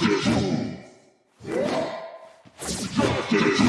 Justice!